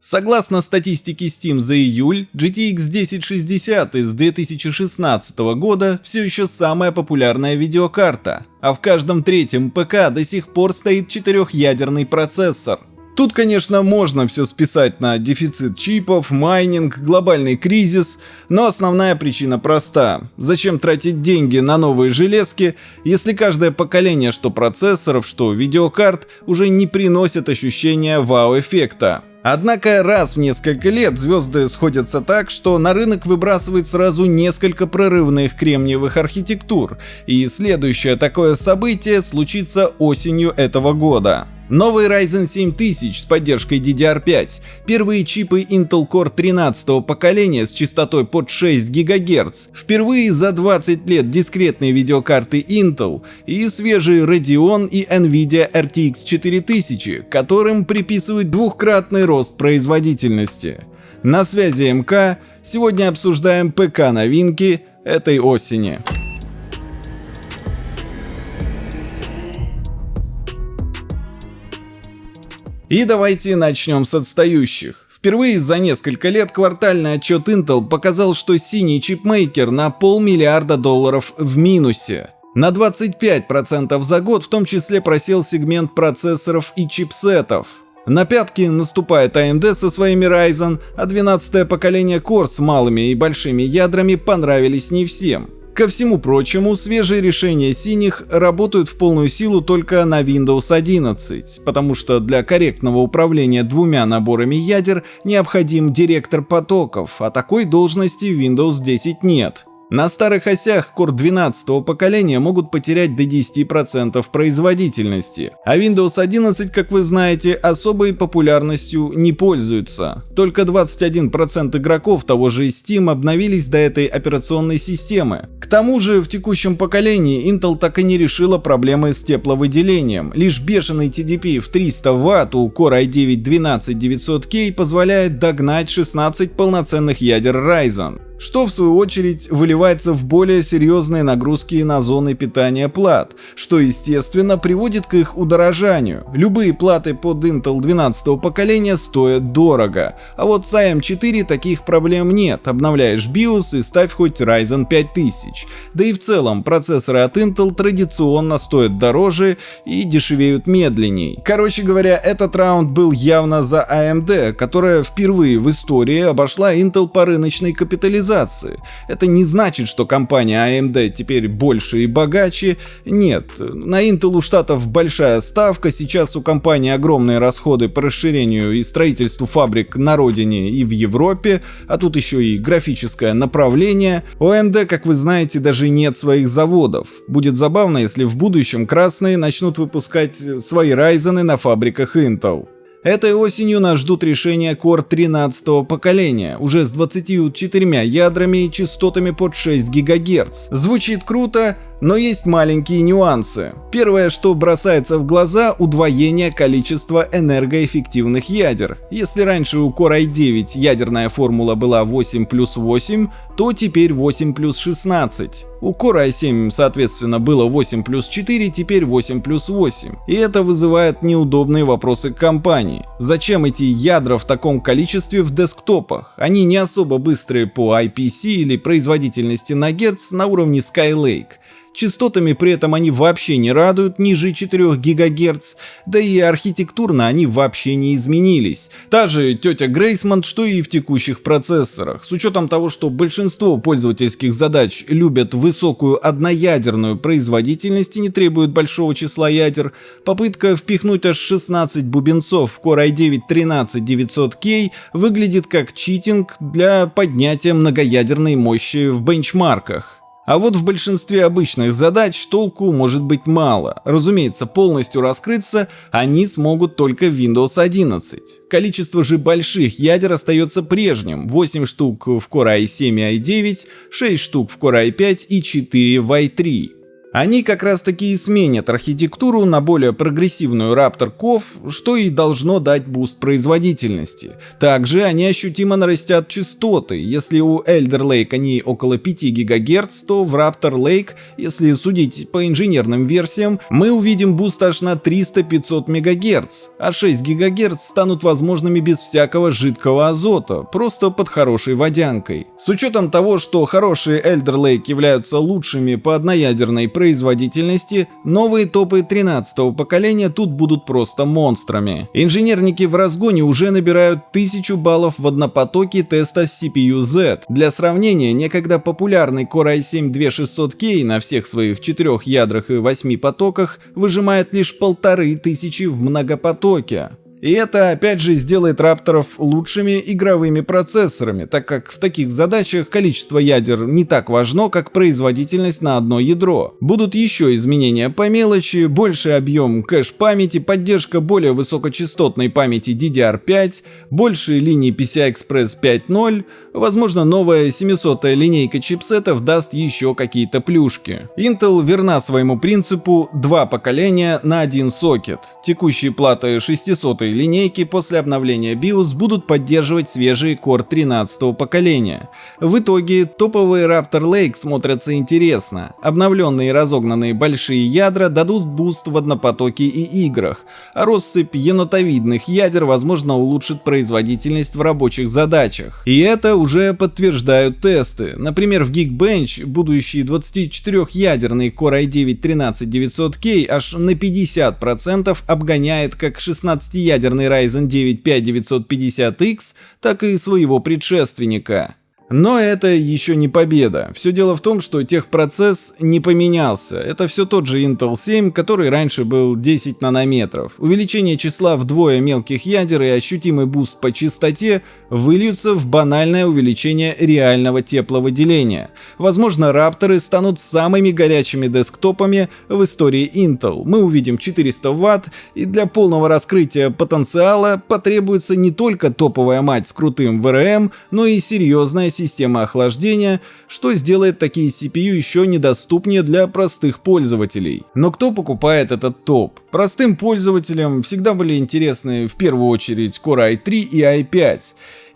Согласно статистике Steam за июль, GTX 1060 из 2016 года все еще самая популярная видеокарта, а в каждом третьем ПК до сих пор стоит четырехъядерный процессор. Тут, конечно, можно все списать на дефицит чипов, майнинг, глобальный кризис, но основная причина проста. Зачем тратить деньги на новые железки, если каждое поколение что процессоров, что видеокарт уже не приносит ощущения вау-эффекта? Однако раз в несколько лет звезды сходятся так, что на рынок выбрасывает сразу несколько прорывных кремниевых архитектур, и следующее такое событие случится осенью этого года. Новый Ryzen 7000 с поддержкой DDR5, первые чипы Intel Core 13 поколения с частотой под 6 ГГц, впервые за 20 лет дискретные видеокарты Intel и свежие Radeon и Nvidia RTX 4000, которым приписывают двухкратный рост производительности. На связи МК, сегодня обсуждаем ПК новинки этой осени. И давайте начнем с отстающих. Впервые за несколько лет квартальный отчет Intel показал, что синий чипмейкер на полмиллиарда долларов в минусе. На 25% за год в том числе просел сегмент процессоров и чипсетов. На пятки наступает AMD со своими Ryzen, а 12 поколение Core с малыми и большими ядрами понравились не всем. Ко всему прочему, свежие решения синих работают в полную силу только на Windows 11, потому что для корректного управления двумя наборами ядер необходим директор потоков, а такой должности в Windows 10 нет. На старых осях Core 12 поколения могут потерять до 10% производительности, а Windows 11, как вы знаете, особой популярностью не пользуется. Только 21% игроков того же Steam обновились до этой операционной системы. К тому же в текущем поколении Intel так и не решила проблемы с тепловыделением. Лишь бешеный TDP в 300 Вт у Core i9-12900K позволяет догнать 16 полноценных ядер Ryzen что в свою очередь выливается в более серьезные нагрузки на зоны питания плат, что естественно приводит к их удорожанию. Любые платы под Intel 12 поколения стоят дорого, а вот с AM4 таких проблем нет, обновляешь BIOS и ставь хоть Ryzen 5000. Да и в целом процессоры от Intel традиционно стоят дороже и дешевеют медленней. Короче говоря, этот раунд был явно за AMD, которая впервые в истории обошла Intel по рыночной капитализации капитализации. Это не значит, что компания AMD теперь больше и богаче. Нет, на Intel у штатов большая ставка, сейчас у компании огромные расходы по расширению и строительству фабрик на родине и в Европе, а тут еще и графическое направление. У AMD, как вы знаете, даже нет своих заводов. Будет забавно, если в будущем красные начнут выпускать свои Ryzen на фабриках Intel. Этой осенью нас ждут решения Core 13 поколения, уже с 24 ядрами и частотами под 6 ГГц. Звучит круто, но есть маленькие нюансы. Первое, что бросается в глаза – удвоение количества энергоэффективных ядер. Если раньше у Core i9 ядерная формула была 8 плюс 8, то теперь 8 плюс 16. У Core i7 соответственно было 8 плюс 4, теперь 8 плюс 8. И это вызывает неудобные вопросы к компании. Зачем эти ядра в таком количестве в десктопах? Они не особо быстрые по IPC или производительности на герц на уровне Skylake. Частотами при этом они вообще не радуют ниже 4 ГГц, да и архитектурно они вообще не изменились. Та же тетя Грейсмонт, что и в текущих процессорах. С учетом того, что большинство пользовательских задач любят высокую одноядерную производительность и не требуют большого числа ядер, попытка впихнуть аж 16 бубенцов в Core i9-13900K выглядит как читинг для поднятия многоядерной мощи в бенчмарках. А вот в большинстве обычных задач толку может быть мало. Разумеется, полностью раскрыться они смогут только в Windows 11. Количество же больших ядер остается прежним. 8 штук в Core i7 и i9, 6 штук в Core i5 и 4 в i3. Они как раз таки и сменят архитектуру на более прогрессивную Raptor Cove, что и должно дать буст производительности. Также они ощутимо нарастят частоты. Если у Alder Lake они около 5 ГГц, то в Raptor Lake, если судить по инженерным версиям, мы увидим буст аж на 300-500 МГц, а 6 ГГц станут возможными без всякого жидкого азота, просто под хорошей водянкой. С учетом того, что хорошие Alder Lake являются лучшими по одноядерной производительности, новые топы 13 поколения тут будут просто монстрами. Инженерники в разгоне уже набирают 1000 баллов в однопотоке теста CPU-Z. Для сравнения, некогда популярный Core i7-2600K на всех своих четырех ядрах и 8 потоках выжимает лишь полторы тысячи в многопотоке. И это опять же сделает рапторов лучшими игровыми процессорами, так как в таких задачах количество ядер не так важно, как производительность на одно ядро. Будут еще изменения по мелочи, больший объем кэш-памяти, поддержка более высокочастотной памяти DDR5, больше линий PCI-Express 5.0, возможно новая 700-я линейка чипсетов даст еще какие-то плюшки. Intel верна своему принципу два поколения на один сокет. Текущие платы 600 линейки после обновления BIOS будут поддерживать свежие Core 13 поколения. В итоге топовые Raptor Lake смотрятся интересно. Обновленные и разогнанные большие ядра дадут буст в однопотоке и играх, а россыпь енотовидных ядер возможно улучшит производительность в рабочих задачах. И это уже подтверждают тесты. Например, в Geekbench будущий 24-ядерный Core i9-13900K аж на 50% обгоняет как 16-ядерный ядерный Ryzen 9 5950X, так и своего предшественника. Но это еще не победа. Все дело в том, что техпроцесс не поменялся. Это все тот же Intel 7, который раньше был 10 нанометров. Увеличение числа вдвое мелких ядер и ощутимый буст по частоте выльются в банальное увеличение реального тепловыделения. Возможно, рапторы станут самыми горячими десктопами в истории Intel. Мы увидим 400 Вт, и для полного раскрытия потенциала потребуется не только топовая мать с крутым VRM, но и серьезная система охлаждения, что сделает такие CPU еще недоступнее для простых пользователей. Но кто покупает этот топ? Простым пользователям всегда были интересны в первую очередь Core i3 и i5.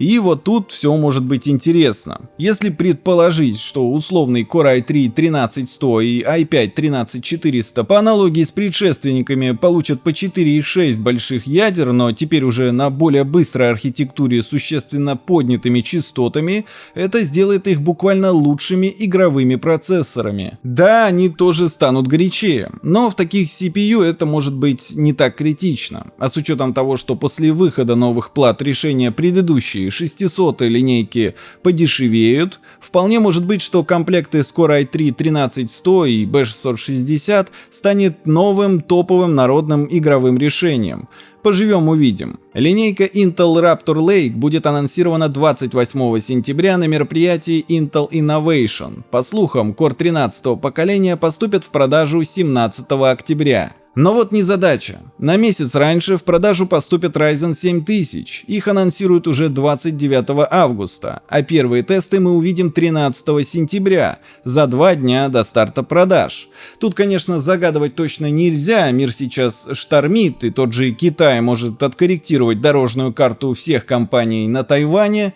И вот тут все может быть интересно. Если предположить, что условный Core i3 13100 и i5 13400 по аналогии с предшественниками получат по 4,6 больших ядер, но теперь уже на более быстрой архитектуре существенно поднятыми частотами, это сделает их буквально лучшими игровыми процессорами. Да, они тоже станут горячее, но в таких CPU это может быть не так критично. А с учетом того, что после выхода новых плат решения предыдущие 600 линейки подешевеют, вполне может быть, что комплекты с Core i3 13100 и B660 станет новым топовым народным игровым решением. Поживем увидим. Линейка Intel Raptor Lake будет анонсирована 28 сентября на мероприятии Intel Innovation. По слухам, Core 13 поколения поступят в продажу 17 октября. Но вот незадача. На месяц раньше в продажу поступят Ryzen 7000. Их анонсируют уже 29 августа, а первые тесты мы увидим 13 сентября, за два дня до старта продаж. Тут, конечно, загадывать точно нельзя, мир сейчас штормит, и тот же Китай может откорректировать дорожную карту всех компаний на Тайване,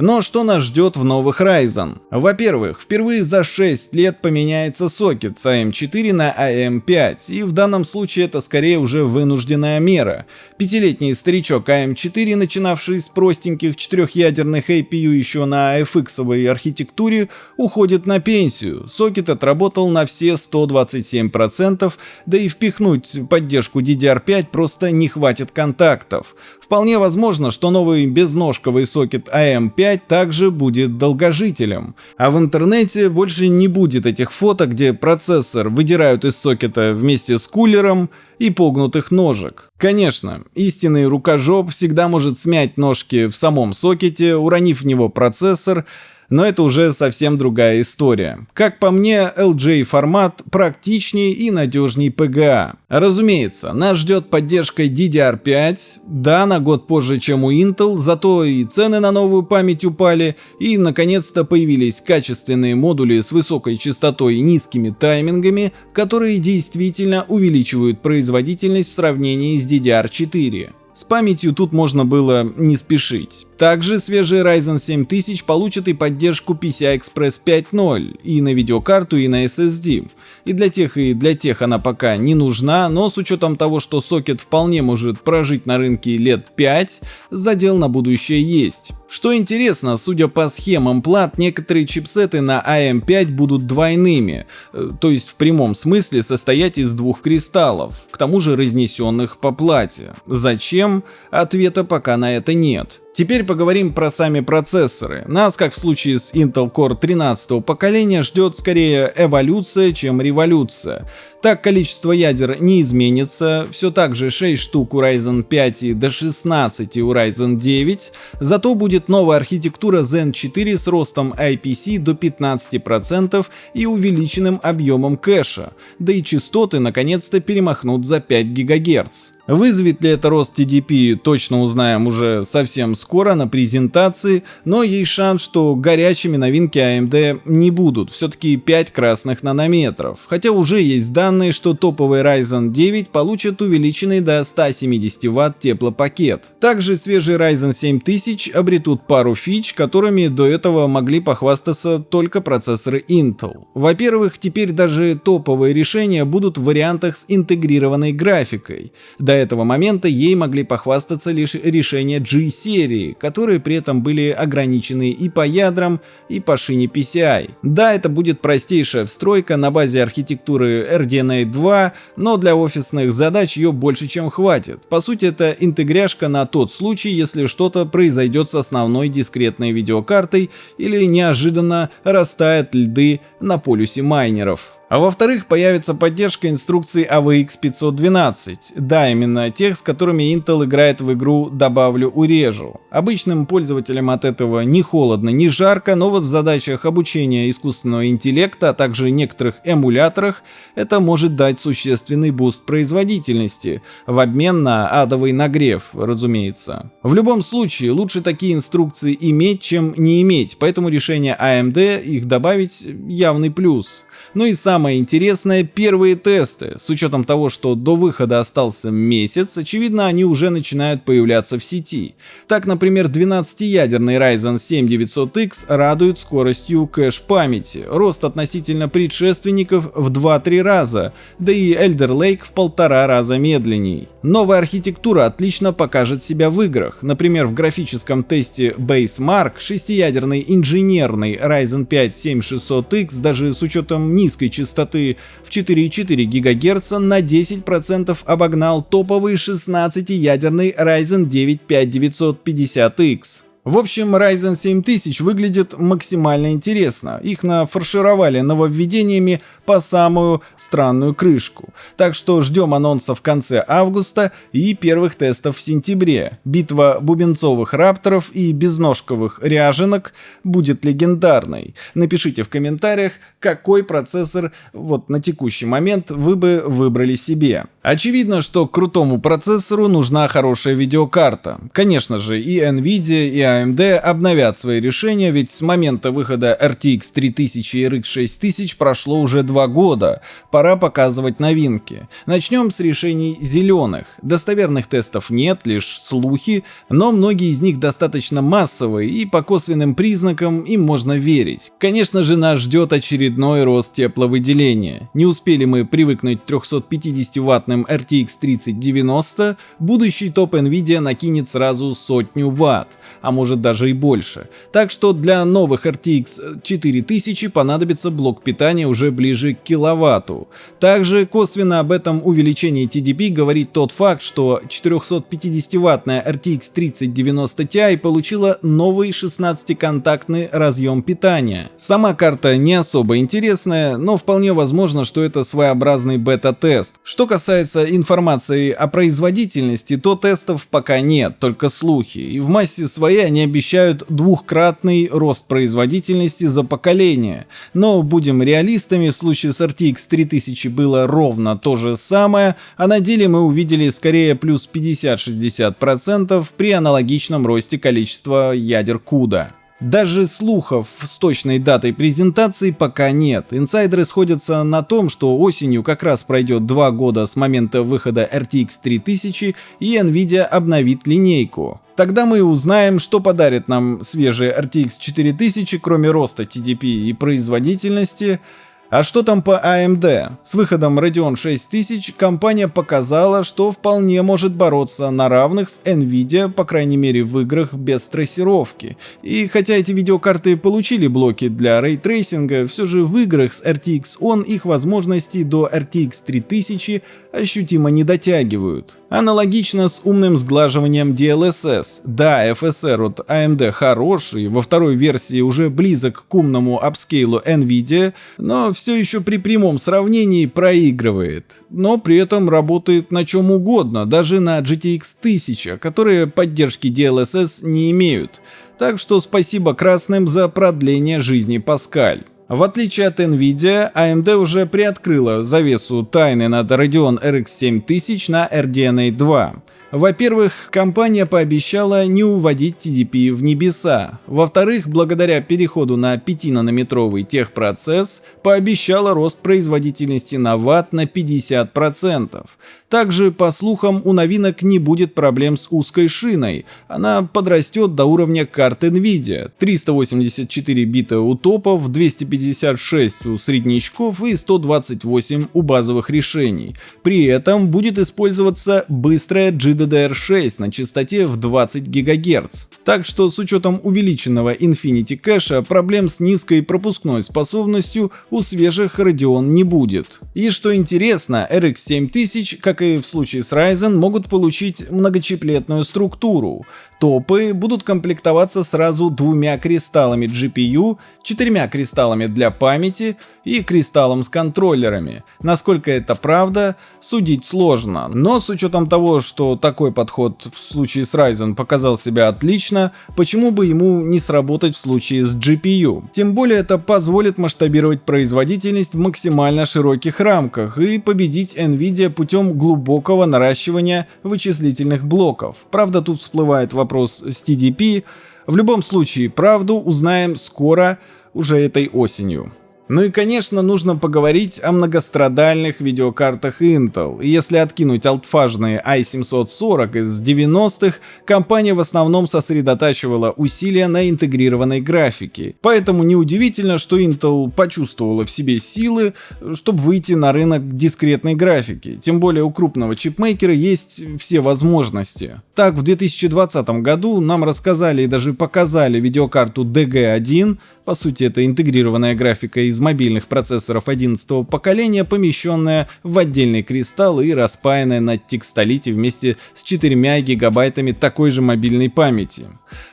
но что нас ждет в новых Ryzen? Во-первых, впервые за 6 лет поменяется сокет с AM4 на AM5, и в данном случае это скорее уже вынужденная мера. Пятилетний старичок AM4, начинавший с простеньких четырехъядерных APU еще на FX архитектуре, уходит на пенсию. Сокет отработал на все 127%, да и впихнуть поддержку DDR5 просто не хватит контактов. Вполне возможно, что новый безножковый сокет AM5 также будет долгожителем. А в интернете больше не будет этих фото, где процессор выдирают из сокета вместе с кулером и погнутых ножек. Конечно, истинный рукожоп всегда может смять ножки в самом сокете, уронив в него процессор, но это уже совсем другая история. Как по мне, LJ формат практичнее и надежнее PGA. Разумеется, нас ждет поддержка DDR5, да, на год позже, чем у Intel, зато и цены на новую память упали, и наконец-то появились качественные модули с высокой частотой и низкими таймингами, которые действительно увеличивают производительность в сравнении с DDR4. С памятью тут можно было не спешить. Также свежий Ryzen 7000 получит и поддержку PCI-Express 5.0 и на видеокарту, и на SSD. И для тех, и для тех она пока не нужна, но с учетом того, что сокет вполне может прожить на рынке лет 5, задел на будущее есть. Что интересно, судя по схемам плат, некоторые чипсеты на AM5 будут двойными, э, то есть в прямом смысле состоять из двух кристаллов, к тому же разнесенных по плате. Зачем? Ответа пока на это нет. Теперь поговорим про сами процессоры. Нас, как в случае с Intel Core 13 поколения, ждет скорее эволюция, чем революция. Так количество ядер не изменится, все так же 6 штук у Ryzen 5 и до 16 у Ryzen 9, зато будет новая архитектура Zen 4 с ростом IPC до 15% и увеличенным объемом кэша, да и частоты наконец-то перемахнут за 5 ГГц. Вызовет ли это рост TDP, точно узнаем уже совсем скоро на презентации, но есть шанс, что горячими новинки AMD не будут, все-таки 5 красных нанометров, хотя уже есть данные, что топовый Ryzen 9 получит увеличенный до 170 Вт теплопакет. Также свежий Ryzen 7000 обретут пару фич, которыми до этого могли похвастаться только процессоры Intel. Во-первых, теперь даже топовые решения будут в вариантах с интегрированной графикой. До этого момента ей могли похвастаться лишь решения G-серии, которые при этом были ограничены и по ядрам, и по шине PCI. Да, это будет простейшая встройка на базе архитектуры RDNA 2, но для офисных задач ее больше чем хватит. По сути, это интегряшка на тот случай, если что-то произойдет с основной дискретной видеокартой или неожиданно растают льды на полюсе майнеров. А во-вторых, появится поддержка инструкций AVX 512. Да, именно тех, с которыми Intel играет в игру «Добавлю урежу». Обычным пользователям от этого не холодно, не жарко, но вот в задачах обучения искусственного интеллекта, а также некоторых эмуляторах это может дать существенный буст производительности, в обмен на адовый нагрев, разумеется. В любом случае, лучше такие инструкции иметь, чем не иметь, поэтому решение AMD их добавить явный плюс. Ну и самое интересное, первые тесты. С учетом того, что до выхода остался месяц, очевидно, они уже начинают появляться в сети. Так, например, 12-ядерный Ryzen 7 900X радует скоростью кэш-памяти, рост относительно предшественников в 2-3 раза, да и Elder Lake в полтора раза медленней. Новая архитектура отлично покажет себя в играх. Например, в графическом тесте Basemark 6-ядерный инженерный Ryzen 5 7600X даже с учетом низкой частоты в 4,4 ГГц на 10% обогнал топовый 16-ядерный Ryzen 9 5950X. В общем, Ryzen 7000 выглядит максимально интересно. Их нафаршировали нововведениями по самую странную крышку. Так что ждем анонса в конце августа и первых тестов в сентябре. Битва бубенцовых рапторов и безножковых ряженок будет легендарной. Напишите в комментариях, какой процессор вот на текущий момент вы бы выбрали себе. Очевидно, что к крутому процессору нужна хорошая видеокарта. Конечно же, и Nvidia, и AMD обновят свои решения, ведь с момента выхода RTX 3000 и RX 6000 прошло уже два года. Пора показывать новинки. Начнем с решений зеленых. Достоверных тестов нет, лишь слухи, но многие из них достаточно массовые и по косвенным признакам им можно верить. Конечно же нас ждет очередной рост тепловыделения. Не успели мы привыкнуть к 350-ваттным RTX 3090, будущий топ Nvidia накинет сразу сотню ватт, а может даже и больше. Так что для новых RTX 4000 понадобится блок питания уже ближе к киловатту. Также косвенно об этом увеличении TDP говорит тот факт, что 450-ваттная RTX 3090 Ti получила новый 16-контактный разъем питания. Сама карта не особо интересная, но вполне возможно, что это своеобразный бета-тест. Что касается информации о производительности, то тестов пока нет, только слухи, и в массе своей они обещают двухкратный рост производительности за поколение. Но будем реалистами, в случае с RTX 3000 было ровно то же самое, а на деле мы увидели скорее плюс 50-60% при аналогичном росте количества ядер CUDA. Даже слухов с точной датой презентации пока нет. Инсайдеры сходятся на том, что осенью как раз пройдет два года с момента выхода RTX 3000 и Nvidia обновит линейку. Тогда мы узнаем, что подарит нам свежий RTX 4000, кроме роста TDP и производительности, а что там по AMD? С выходом Radeon 6000 компания показала, что вполне может бороться на равных с Nvidia, по крайней мере в играх без трассировки. И хотя эти видеокарты получили блоки для рейтрейсинга, все же в играх с RTX On их возможности до RTX 3000 ощутимо не дотягивают. Аналогично с умным сглаживанием DLSS. Да, FSR от AMD хороший, во второй версии уже близок к умному апскейлу Nvidia, но все еще при прямом сравнении проигрывает. Но при этом работает на чем угодно, даже на GTX 1000, которые поддержки DLSS не имеют. Так что спасибо красным за продление жизни Паскаль. В отличие от Nvidia, AMD уже приоткрыла завесу тайны над Radeon RX 7000 на RDNA 2. Во-первых, компания пообещала не уводить TDP в небеса. Во-вторых, благодаря переходу на 5-нанометровый техпроцесс, пообещала рост производительности на ватт на 50%. Также, по слухам, у новинок не будет проблем с узкой шиной. Она подрастет до уровня карт NVIDIA. 384 бита у топов, 256 у среднячков и 128 у базовых решений. При этом будет использоваться быстрая GDDR6 на частоте в 20 ГГц. Так что с учетом увеличенного Infinity кэша проблем с низкой пропускной способностью у свежих Radeon не будет. И что интересно, RX 7000, как и в случае с Ryzen, могут получить многочиплетную структуру. Топы будут комплектоваться сразу двумя кристаллами GPU, четырьмя кристаллами для памяти и кристаллом с контроллерами. Насколько это правда, судить сложно, но с учетом того, что такой подход в случае с Ryzen показал себя отлично, почему бы ему не сработать в случае с GPU? Тем более это позволит масштабировать производительность в максимально широких рамках и победить Nvidia путем глубокого наращивания вычислительных блоков. Правда тут всплывает вопрос с TDP, в любом случае правду узнаем скоро, уже этой осенью. Ну и конечно нужно поговорить о многострадальных видеокартах Intel. Если откинуть алтфажные i740 из 90-х, компания в основном сосредотачивала усилия на интегрированной графике. Поэтому неудивительно, что Intel почувствовала в себе силы, чтобы выйти на рынок дискретной графики. Тем более у крупного чипмейкера есть все возможности. Так, в 2020 году нам рассказали и даже показали видеокарту DG1, по сути это интегрированная графика из мобильных процессоров 11 поколения, помещенная в отдельный кристалл и распаянная на текстолите вместе с 4 гигабайтами такой же мобильной памяти.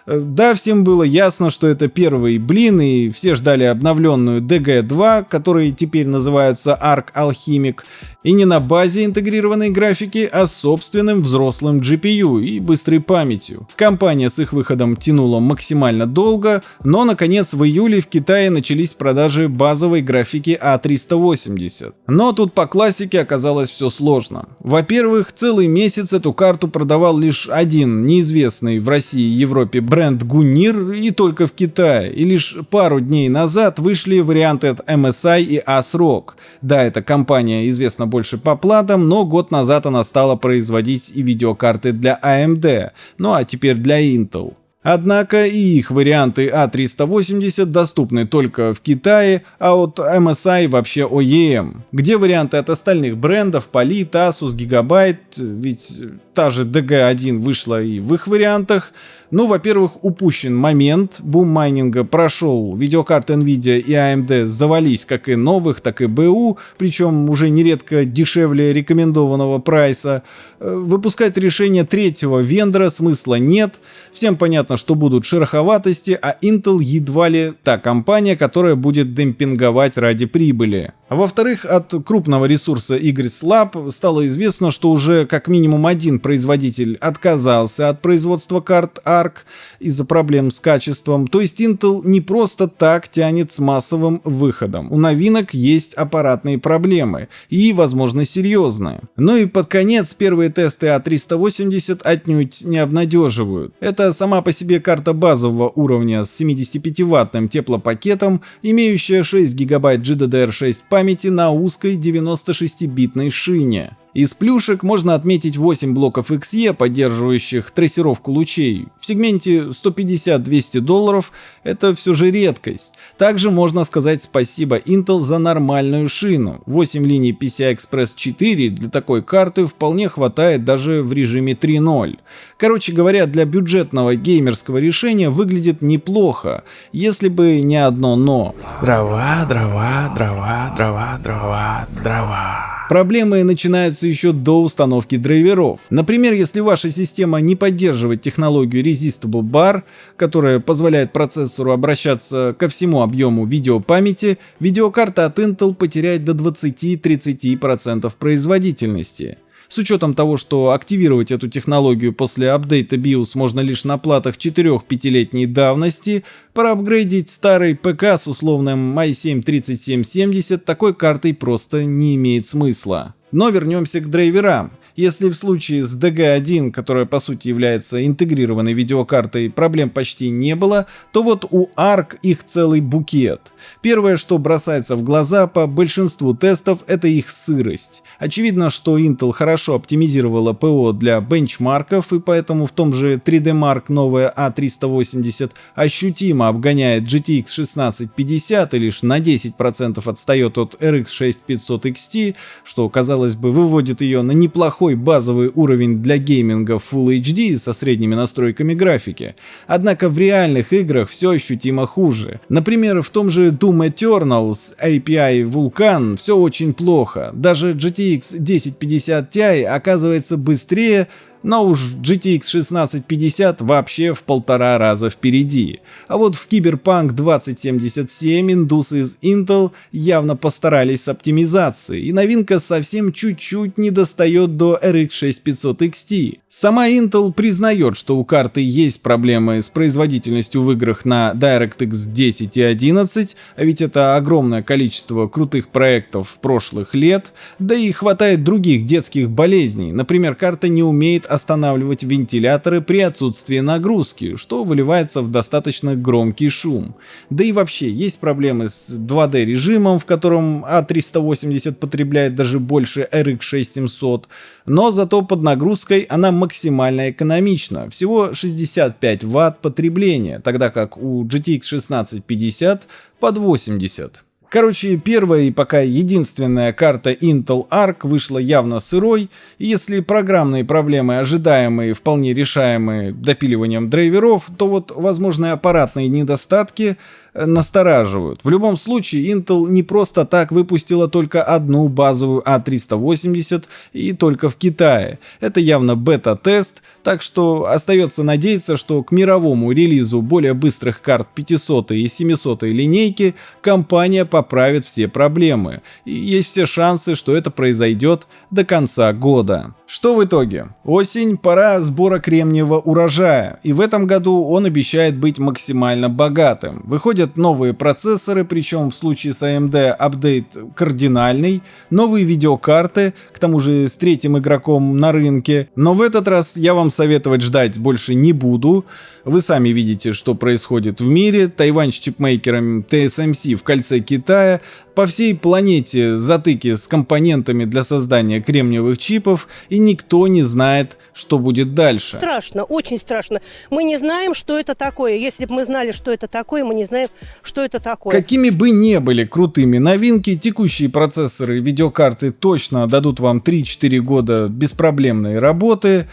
Да, всем было ясно, что это первый блин, и все ждали обновленную DG2, которые теперь называются Arc Alchemic, и не на базе интегрированной графики, а собственным взрослым GPU и быстрой памятью. Компания с их выходом тянула максимально долго, но наконец в июле в Китае начались продажи базовой графики A380. А но тут по классике оказалось все сложно. Во-первых, целый месяц эту карту продавал лишь один неизвестный в России и Европе бренд Гунир и только в Китае. И лишь пару дней назад вышли варианты от MSI и ASRock. Да, эта компания известна больше по платам, но год назад она стала производить и видеокарты для AMD, ну а теперь для Intel. Однако и их варианты A380 а доступны только в Китае, а от MSI вообще OEM. Где варианты от остальных брендов, Poly, Asus, Gigabyte, ведь та же DG1 вышла и в их вариантах, ну, во-первых, упущен момент, бум майнинга прошел, видеокарты Nvidia и AMD завались как и новых, так и БУ, причем уже нередко дешевле рекомендованного прайса. Э, выпускать решение третьего вендора смысла нет, всем понятно, что будут шероховатости, а Intel едва ли та компания, которая будет демпинговать ради прибыли. А во-вторых, от крупного ресурса Igris Lab стало известно, что уже как минимум один производитель отказался от производства карт, а Arc из-за проблем с качеством. То есть Intel не просто так тянет с массовым выходом. У новинок есть аппаратные проблемы и, возможно, серьезные. Ну и под конец первые тесты А380 отнюдь не обнадеживают. Это сама по себе карта базового уровня с 75-ваттным теплопакетом, имеющая 6 гигабайт GDDR6 памяти на узкой 96-битной шине. Из плюшек можно отметить 8 блоков XE, поддерживающих трассировку лучей. В сегменте 150-200 долларов это все же редкость. Также можно сказать спасибо Intel за нормальную шину. 8 линий PCI Express 4 для такой карты вполне хватает даже в режиме 3.0. Короче говоря, для бюджетного геймерского решения выглядит неплохо, если бы не одно но. Дрова, дрова, дрова, дрова, дрова, дрова. Проблемы начинаются еще до установки драйверов. Например, если ваша система не поддерживает технологию Resistible Bar, которая позволяет процессору обращаться ко всему объему видеопамяти, видеокарта от Intel потеряет до 20-30% производительности. С учетом того, что активировать эту технологию после апдейта BIOS можно лишь на платах 4-5-летней давности, проапгрейдить старый ПК с условным i7-3770 такой картой просто не имеет смысла. Но вернемся к драйверам. Если в случае с DG1, которая по сути является интегрированной видеокартой, проблем почти не было, то вот у ARC их целый букет. Первое, что бросается в глаза по большинству тестов, это их сырость. Очевидно, что Intel хорошо оптимизировала ПО для бенчмарков, и поэтому в том же 3D Mark новая A380 ощутимо обгоняет GTX 1650 и лишь на 10% отстает от RX 6500 XT, что, казалось бы, выводит ее на неплохой неплохой базовый уровень для гейминга Full HD со средними настройками графики, однако в реальных играх все ощутимо хуже. Например, в том же Doom Eternal с API Vulkan все очень плохо, даже GTX 1050 Ti оказывается быстрее, но уж GTX 1650 вообще в полтора раза впереди. А вот в Cyberpunk 2077 индусы из Intel явно постарались с оптимизацией, и новинка совсем чуть-чуть не достает до RX 6500 XT. Сама Intel признает, что у карты есть проблемы с производительностью в играх на DirectX 10 и 11, а ведь это огромное количество крутых проектов прошлых лет, да и хватает других детских болезней, например, карта не умеет останавливать вентиляторы при отсутствии нагрузки, что выливается в достаточно громкий шум. Да и вообще, есть проблемы с 2D режимом, в котором A380 потребляет даже больше RX 6700, но зато под нагрузкой она максимально экономична, всего 65 Вт потребления, тогда как у GTX 1650 под 80. Короче, первая и пока единственная карта Intel Arc вышла явно сырой, и если программные проблемы ожидаемые вполне решаемые допиливанием драйверов, то вот возможные аппаратные недостатки настораживают. В любом случае, Intel не просто так выпустила только одну базовую A380 а и только в Китае. Это явно бета-тест, так что остается надеяться, что к мировому релизу более быстрых карт 500 и 700 линейки компания поправит все проблемы. И есть все шансы, что это произойдет до конца года. Что в итоге? Осень, пора сбора кремниевого урожая, и в этом году он обещает быть максимально богатым. Выходят новые процессоры, причем в случае с AMD апдейт кардинальный, новые видеокарты, к тому же с третьим игроком на рынке. Но в этот раз я вам советовать ждать больше не буду. Вы сами видите, что происходит в мире. Тайвань с чипмейкером TSMC в кольце Китая. По всей планете затыки с компонентами для создания кремниевых чипов, и никто не знает, что будет дальше. Страшно, очень страшно. Мы не знаем, что это такое. Если бы мы знали, что это такое, мы не знаем, что это такое. Какими бы не были крутыми новинки, текущие процессоры и видеокарты точно дадут вам 3-4 года беспроблемной работы.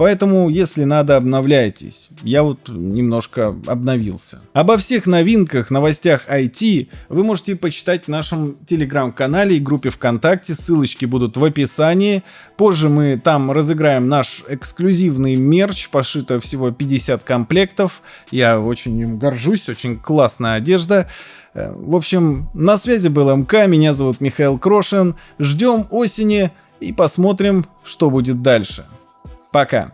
Поэтому, если надо, обновляйтесь. Я вот немножко обновился. Обо всех новинках, новостях IT вы можете почитать в нашем телеграм-канале и группе ВКонтакте. Ссылочки будут в описании. Позже мы там разыграем наш эксклюзивный мерч. Пошито всего 50 комплектов. Я очень им горжусь. Очень классная одежда. Э, в общем, на связи был МК. Меня зовут Михаил Крошин. Ждем осени и посмотрим, что будет дальше. Пока.